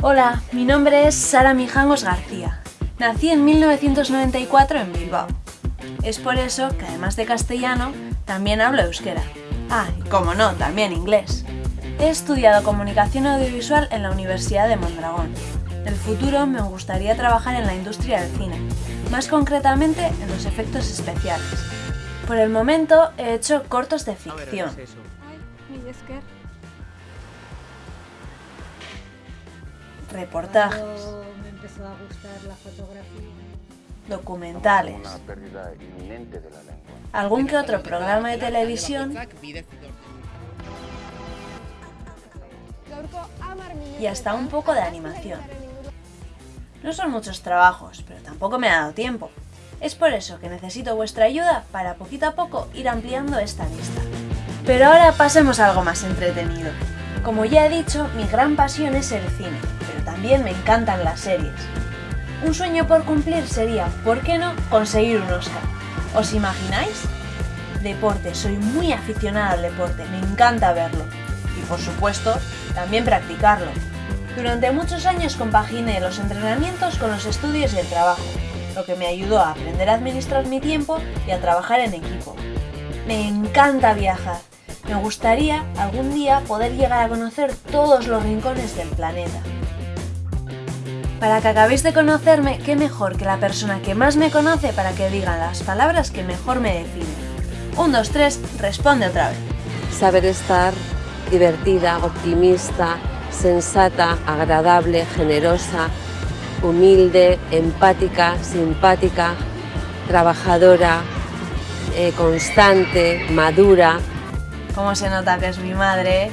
Hola, mi nombre es Sara Mijangos García. Nací en 1994 en Bilbao. Es por eso que además de castellano, también hablo euskera. Ah, y como no, también inglés. He estudiado comunicación audiovisual en la Universidad de Mondragón. En el futuro me gustaría trabajar en la industria del cine, más concretamente en los efectos especiales. Por el momento he hecho cortos de ficción, reportajes, Cuando me empezó a gustar la fotografía. documentales, Una pérdida inminente de la lengua. algún que otro programa de televisión y hasta un poco de animación. No son muchos trabajos, pero tampoco me ha dado tiempo. Es por eso que necesito vuestra ayuda para poquito a poco ir ampliando esta lista. Pero ahora pasemos a algo más entretenido. Como ya he dicho, mi gran pasión es el cine, pero también me encantan las series. Un sueño por cumplir sería, ¿por qué no?, conseguir un Oscar. ¿Os imagináis? Deporte, soy muy aficionada al deporte, me encanta verlo. Y por supuesto, también practicarlo. Durante muchos años compaginé los entrenamientos con los estudios y el trabajo, lo que me ayudó a aprender a administrar mi tiempo y a trabajar en equipo. Me encanta viajar. Me gustaría algún día poder llegar a conocer todos los rincones del planeta. Para que acabéis de conocerme, qué mejor que la persona que más me conoce para que diga las palabras que mejor me definen. 1, 2, 3, responde otra vez. Saber estar divertida, optimista, sensata, agradable, generosa, humilde, empática, simpática, trabajadora, eh, constante, madura. ¿Cómo se nota que es mi madre?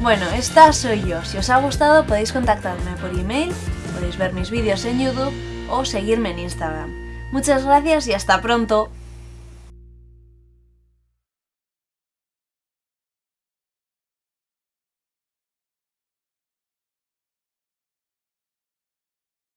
Bueno, esta soy yo. Si os ha gustado podéis contactarme por email, podéis ver mis vídeos en YouTube o seguirme en Instagram. Muchas gracias y hasta pronto.